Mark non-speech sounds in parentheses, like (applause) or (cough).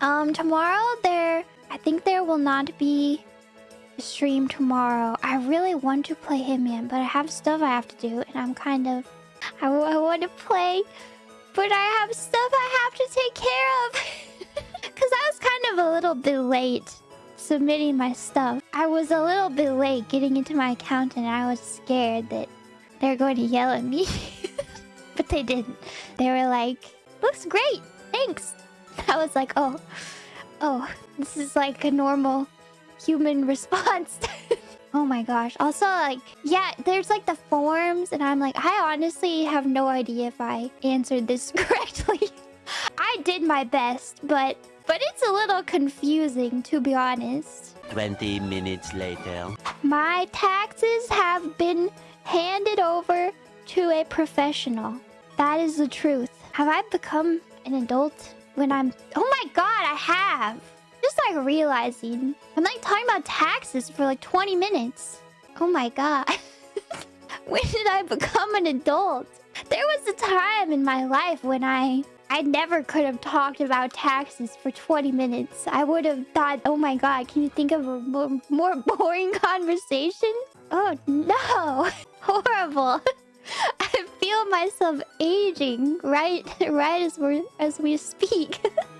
Um, tomorrow there... I think there will not be a stream tomorrow. I really want to play Hitman, but I have stuff I have to do, and I'm kind of... I, I want to play, but I have stuff I have to take care of. (laughs) Because I was kind of a little bit late submitting my stuff. I was a little bit late getting into my account, and I was scared that they're going to yell at me. (laughs) but they didn't. They were like, looks great, thanks. I was like, oh, oh, this is like a normal human (laughs) response. oh my gosh. Also, like, yeah, there's like the forms, and I'm like, I honestly have no idea if I answered this (laughs) correctly. I did my best, but but it's a little confusing, to be honest. 20 minutes later. My taxes have been handed over to a professional. That is the truth. Have I become an adult when I'm... Oh my god, I have! Just like realizing. I'm like talking about taxes for like 20 minutes. Oh my god. (laughs) when did I become an adult? There was a time in my life when I... I never could have talked about taxes for 20 minutes. I would have thought, oh my god, can you think of a more, more (laughs) boring conversation? Oh no! (laughs) Horrible! Myself aging right (laughs) right as we as we speak. (laughs)